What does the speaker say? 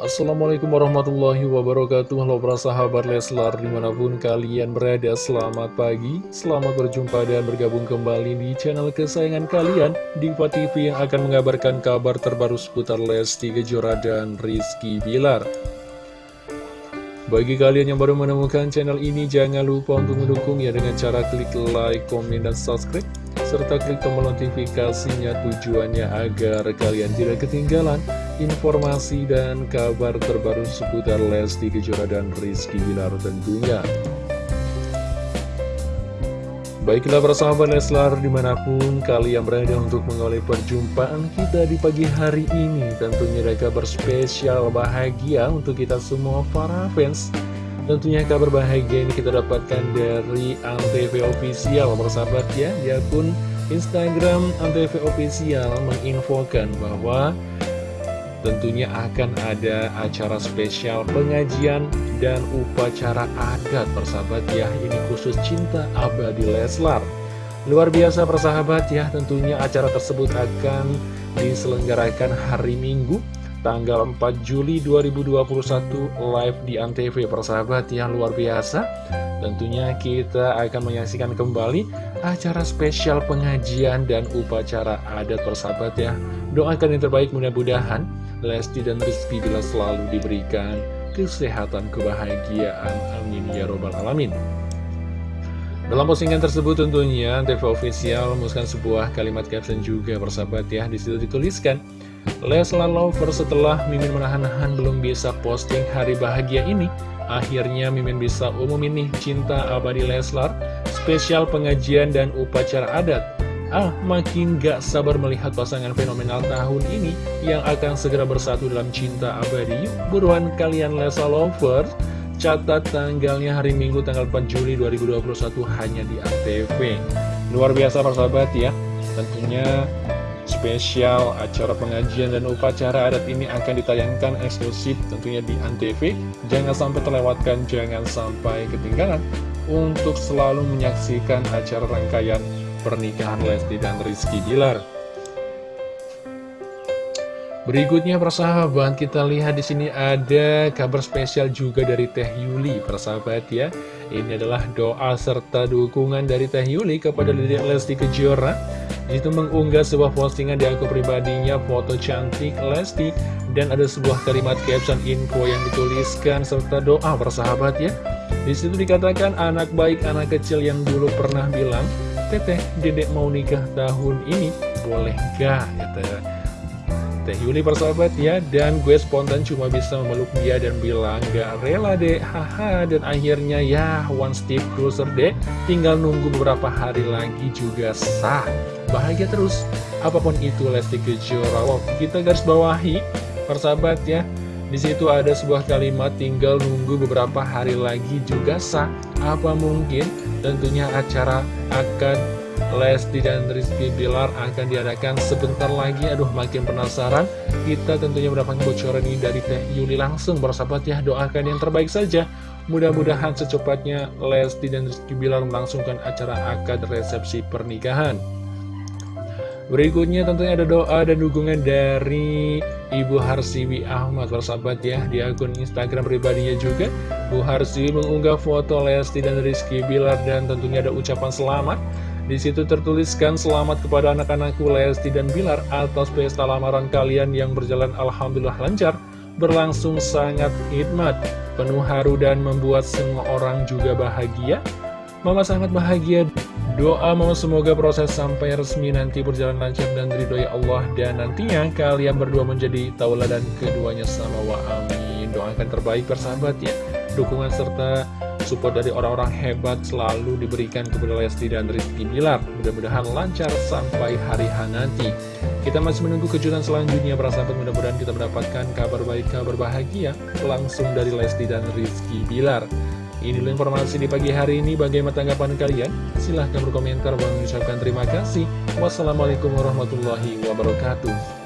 Assalamualaikum warahmatullahi wabarakatuh. Halo para sahabat Leslar di mana pun kalian berada Selamat pagi, selamat berjumpa dan bergabung kembali di channel kesayangan kalian Diva TV yang akan mengabarkan kabar terbaru seputar Lesti Kejora dan Rizky Bilar. Bagi kalian yang baru menemukan channel ini, jangan lupa untuk mendukungnya dengan cara klik like, komen, dan subscribe serta klik tombol notifikasinya tujuannya agar kalian tidak ketinggalan informasi dan kabar terbaru seputar Lesti Kejora dan Rizky Bilar tentunya. Baiklah para sahabat Leslar di mana pun kalian berada untuk mengawali perjumpaan kita di pagi hari ini Tentunya ada kabar spesial bahagia untuk kita semua para fans Tentunya kabar bahagia ini kita dapatkan dari Antv Official para sahabat ya Di akun Instagram Antv Official menginfokan bahwa Tentunya akan ada acara spesial pengajian dan upacara adat persahabat ya. Ini khusus cinta abadi Leslar. Luar biasa persahabat ya. Tentunya acara tersebut akan diselenggarakan hari Minggu tanggal 4 Juli 2021 live di Antv persahabat yang luar biasa. Tentunya kita akan menyaksikan kembali acara spesial pengajian dan upacara adat persahabat ya. Doakan yang terbaik mudah-mudahan Lesti dan Rizky bila selalu diberikan kesehatan, kebahagiaan. Amin ya robbal alamin. Dalam postingan tersebut tentunya TV Official memuskan sebuah kalimat caption juga persahabat ya. Di situ dituliskan, Leslar Lover setelah Mimin menahan-nahan belum bisa posting hari bahagia ini, akhirnya Mimin bisa umumin nih cinta abadi Leslar, spesial pengajian dan upacara adat. Ah, makin gak sabar melihat pasangan fenomenal tahun ini yang akan segera bersatu dalam cinta abadi. Buruan kalian Lesa Lovers, catat tanggalnya hari Minggu tanggal 4 Juli 2021 hanya di ATV. Luar biasa persahabat ya, tentunya spesial acara pengajian dan upacara adat ini akan ditayangkan eksklusif tentunya di ANTV. Jangan sampai terlewatkan, jangan sampai ketinggalan untuk selalu menyaksikan acara rangkaian pernikahan Lesti dan Rizky Bilar. Berikutnya persahabat kita lihat di sini ada kabar spesial juga dari Teh Yuli persahabat ya. Ini adalah doa serta dukungan dari Teh Yuli kepada Dede Lesti Kejora. Itu mengunggah sebuah postingan di akun pribadinya foto cantik Lesti dan ada sebuah kalimat caption info yang dituliskan serta doa persahabat ya. Di situ dikatakan anak baik anak kecil yang dulu pernah bilang Teteh, dedek mau nikah tahun ini, boleh gak? Kata Teh? Yuli persahabat ya, dan gue spontan cuma bisa memeluk dia dan bilang gak rela deh, haha, dan akhirnya ya one step closer deh, tinggal nunggu beberapa hari lagi juga sah. Bahagia terus, apa pun itu Lesti Kejora, kita garis bawahi, persahabat ya, di situ ada sebuah kalimat tinggal nunggu beberapa hari lagi juga sah. Apa mungkin? Tentunya acara akan Lesti dan Rizky Bilar akan diadakan sebentar lagi. Aduh makin penasaran. Kita tentunya mendapatkan bocoran ini dari Teh Yuli langsung. Bersahabat ya doakan yang terbaik saja. Mudah-mudahan secepatnya Lesti dan Rizky Bilar melangsungkan acara akad resepsi pernikahan Berikutnya tentunya ada doa dan dukungan dari Ibu Harsiwi Ahmad bersahabat ya di akun Instagram pribadinya juga. Bu Harsiwi mengunggah foto Lesti dan Rizky Bilar dan tentunya ada ucapan selamat. Di situ tertuliskan selamat kepada anak-anakku Lesti dan Bilar atas pesta lamaran kalian yang berjalan Alhamdulillah lancar berlangsung sangat hikmat penuh haru dan membuat semua orang juga bahagia Mama sangat bahagia. Doa mau semoga proses sampai resmi nanti berjalan lancar dan ridhoi Allah. Dan nantinya kalian berdua menjadi tauladan keduanya sama wa amin. Doakan terbaik persahabat ya. Dukungan serta support dari orang-orang hebat selalu diberikan kepada Lesti dan Rizky Bilar. Mudah-mudahan lancar sampai hari H nanti. Kita masih menunggu kejutan selanjutnya para sahabat Mudah-mudahan kita mendapatkan kabar baik, kabar bahagia Langsung dari Lesti dan Rizky Bilar Inilah informasi di pagi hari ini. Bagaimana tanggapan kalian? Silahkan berkomentar. Bang ucapkan terima kasih. Wassalamualaikum warahmatullahi wabarakatuh.